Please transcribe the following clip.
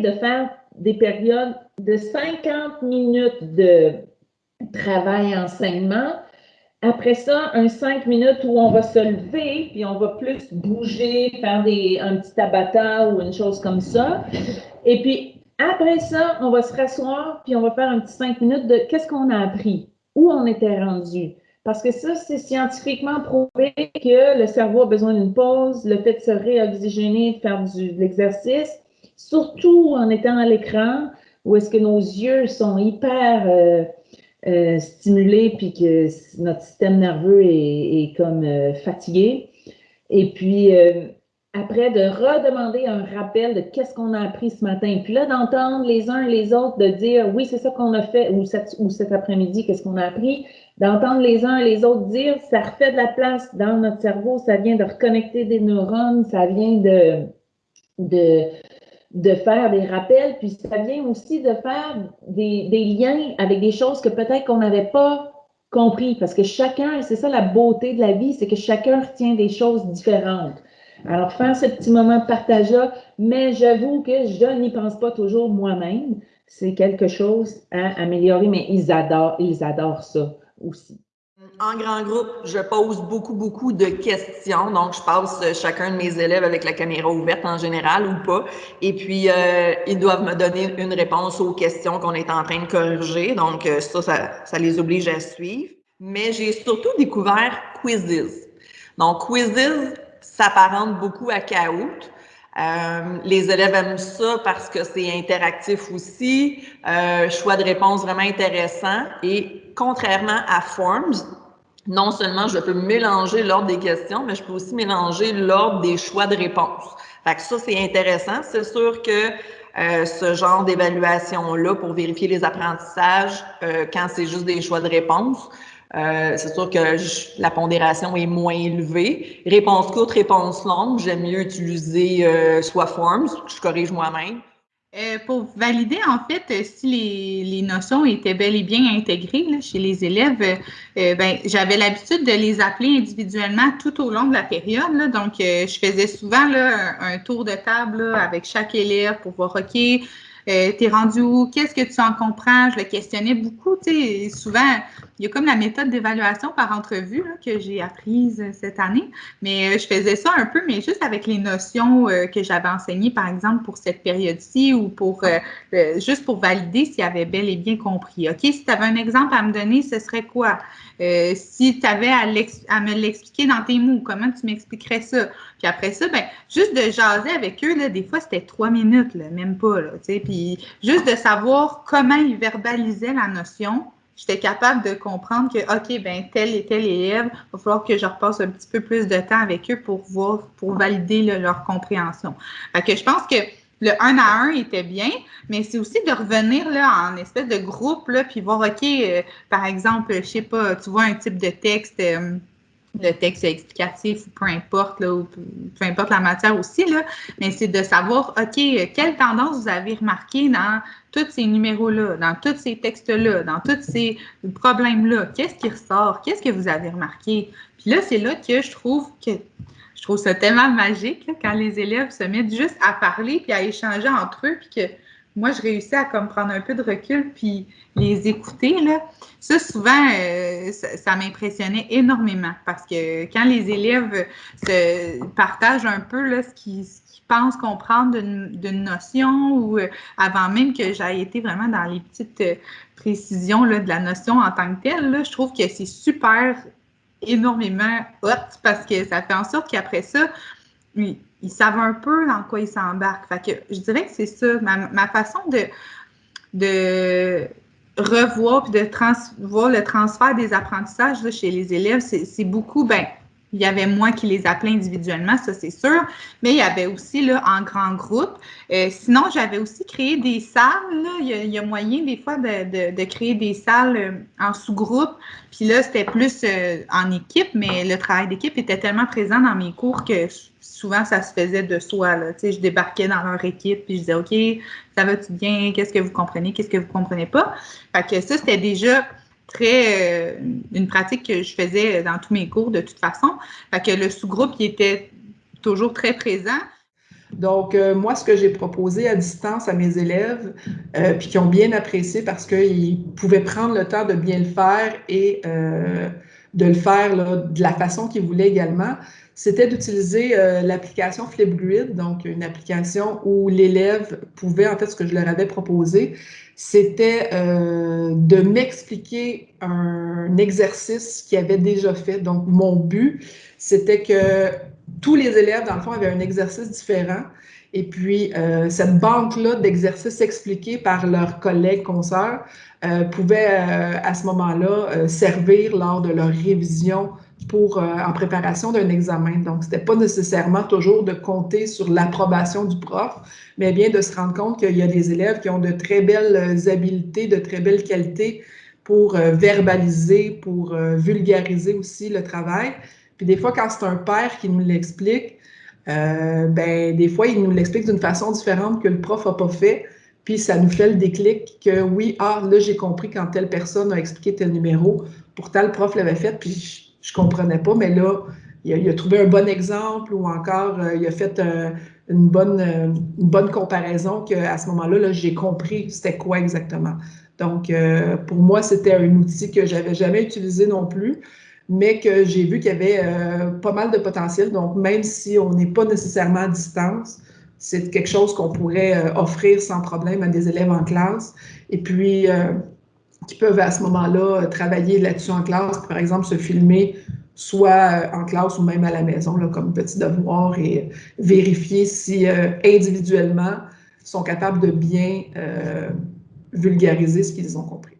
de faire des périodes de 50 minutes de travail-enseignement. Après ça, un 5 minutes où on va se lever, puis on va plus bouger, faire des, un petit tabata ou une chose comme ça. Et puis, après ça, on va se rasseoir, puis on va faire un petit 5 minutes de qu'est-ce qu'on a appris, où on était rendu. Parce que ça, c'est scientifiquement prouvé que le cerveau a besoin d'une pause, le fait de se réoxygéner, de faire du, de l'exercice, surtout en étant à l'écran, où est-ce que nos yeux sont hyper euh, euh, stimulés, puis que notre système nerveux est, comme euh, fatigué. Et puis, après, de redemander un rappel de qu'est-ce qu'on a appris ce matin. Puis là, d'entendre les uns et les autres, de dire, oui, c'est ça qu'on a fait, ou, cet après-midi, qu'est-ce qu'on a appris d'entendre les uns et les autres dire, ça refait de la place dans notre cerveau, ça vient de reconnecter des neurones, ça vient de, de faire des rappels, puis ça vient aussi de faire des, liens avec des choses que peut-être qu'on n'avait pas compris, parce que chacun, c'est ça la beauté de la vie, c'est que chacun retient des choses différentes. Alors, faire ce petit moment de partage-là, mais j'avoue que je n'y pense pas toujours moi-même. C'est quelque chose à améliorer, mais ils adorent, ils adorent ça aussi. En grand groupe, je pose beaucoup, beaucoup de questions. Donc, je passe chacun de mes élèves avec la caméra ouverte en général ou pas. Et puis, euh, ils doivent me donner une réponse aux questions qu'on est en train de corriger. Donc, euh, ça, ça, ça les oblige à suivre. Mais j'ai surtout découvert quizzes. Donc, quizzes s'apparente beaucoup à Kahoot. Euh, les élèves aiment ça parce que c'est interactif aussi, euh, choix de réponse vraiment intéressant. Et contrairement à Forms, non seulement je peux mélanger l'ordre des questions, mais je peux aussi mélanger l'ordre des choix de réponse. Fait que ça, c'est intéressant. C'est sûr que euh, ce genre d'évaluation-là pour vérifier les apprentissages, euh, quand c'est juste des choix de réponse, euh, c'est sûr que la pondération est moins élevée. Réponse courte, réponse longue, j'aime mieux utiliser euh, soit Forms, je corrige moi-même. Euh, pour valider, en fait, si les, notions étaient bel et bien intégrées chez les élèves, ben, j'avais l'habitude de les appeler individuellement tout au long de la période. Donc, je faisais souvent un, tour de table avec chaque élève pour voir, OK, euh, t'es rendu où? Qu'est-ce que tu en comprends? Je le questionnais beaucoup. Tu sais, souvent, il y a comme la méthode d'évaluation par entrevue que j'ai apprise cette année. Mais euh, je faisais ça un peu, mais juste avec les notions euh, que j'avais enseignées, par exemple, pour cette période-ci ou pour juste pour valider s'il avait bel et bien compris. OK, si tu avais un exemple à me donner, ce serait quoi? si tu avais à, me l'expliquer dans tes mots, comment tu m'expliquerais ça? Puis après ça, ben, juste de jaser avec eux, là, des fois, c'était trois minutes, même pas. Là, puis juste de savoir comment ils verbalisaient la notion, j'étais capable de comprendre que, OK, ben tel et tel élève, il va falloir que je repasse un petit peu plus de temps avec eux pour voir, pour valider leur compréhension. Fait que je pense que le un à un était bien, mais c'est aussi de revenir là en espèce de groupe, là, puis voir, OK, euh, par exemple, je sais pas, tu vois un type de texte. Euh, le texte explicatif ou peu importe, là, ou peu importe la matière aussi, là, mais c'est de savoir, OK, quelle tendance vous avez remarqué dans tous ces numéros-là, dans tous ces textes-là, dans tous ces problèmes-là? Qu'est-ce qui ressort? Qu'est-ce que vous avez remarqué? Puis là, c'est là que je trouve que je trouve ça tellement magique quand les élèves se mettent juste à parler puis à échanger entre eux, puis que moi, je réussis à comme prendre un peu de recul puis les écouter. Là. Ça, souvent, euh, ça, m'impressionnait énormément parce que quand les élèves se partagent un peu là, ce qu'ils pensent comprendre d'une notion ou euh, avant même que j'aille été vraiment dans les petites euh, précisions là, de la notion en tant que telle, là, je trouve que c'est super énormément hot parce que ça fait en sorte qu'après ça, ils savent un peu dans quoi ils s'embarquent. Fait que je dirais que c'est ça, ma, façon de, de revoir puis de trans, voir le transfert des apprentissages chez les élèves, c'est beaucoup, ben, il y avait moi qui les appelais individuellement, ça c'est sûr, mais il y avait aussi là, en grand groupe. Euh, sinon, j'avais aussi créé des salles. Là. Il, y a, moyen des fois de, créer des salles euh, en sous-groupe. Puis là, c'était plus euh, en équipe, mais le travail d'équipe était tellement présent dans mes cours que souvent ça se faisait de soi. Là. Tu sais, je débarquais dans leur équipe puis je disais OK, ça va-tu bien? Qu'est-ce que vous comprenez? Qu'est-ce que vous comprenez pas? Fait que ça, c'était déjà très euh, une pratique que je faisais dans tous mes cours de toute façon. Fait que le sous-groupe il était toujours très présent. Donc, euh, moi, ce que j'ai proposé à distance à mes élèves, euh, puis qui ont bien apprécié parce qu'ils pouvaient prendre le temps de bien le faire et de le faire de la façon qu'ils voulaient également, c'était d'utiliser l'application Flipgrid, donc une application où l'élève pouvait, en fait, ce que je leur avais proposé, c'était de m'expliquer un exercice qu'ils avaient déjà fait. Donc, mon but, c'était que tous les élèves, dans le fond, avaient un exercice différent. Et puis, euh, cette banque-là d'exercices expliqués par leurs collègues consoeurs euh, pouvait, euh, à ce moment-là, servir lors de leur révision pour, en préparation d'un examen. Donc, ce n'était pas nécessairement toujours de compter sur l'approbation du prof, mais bien de se rendre compte qu'il y a des élèves qui ont de très belles habiletés, de très belles qualités pour verbaliser, pour vulgariser aussi le travail. Puis des fois, quand c'est un père qui nous l'explique, euh, ben, des fois, il nous l'explique d'une façon différente que le prof n'a pas fait. Puis ça nous fait le déclic que oui, ah, là, j'ai compris quand telle personne a expliqué tel numéro. Pourtant, le prof l'avait fait, puis je comprenais pas, mais là, il a, trouvé un bon exemple ou encore euh, il a fait euh, une, bonne, une bonne comparaison qu'à ce moment-là, -là, j'ai compris c'était quoi exactement. Donc, pour moi, c'était un outil que j'avais jamais utilisé non plus mais que j'ai vu qu'il y avait euh, pas mal de potentiel. Donc, même si on n'est pas nécessairement à distance, c'est quelque chose qu'on pourrait euh, offrir sans problème à des élèves en classe. Et puis, euh, qui peuvent à ce moment-là travailler là-dessus en classe, par exemple, se filmer soit en classe ou même à la maison, comme petit devoir et vérifier si individuellement sont capables de bien vulgariser ce qu'ils ont compris.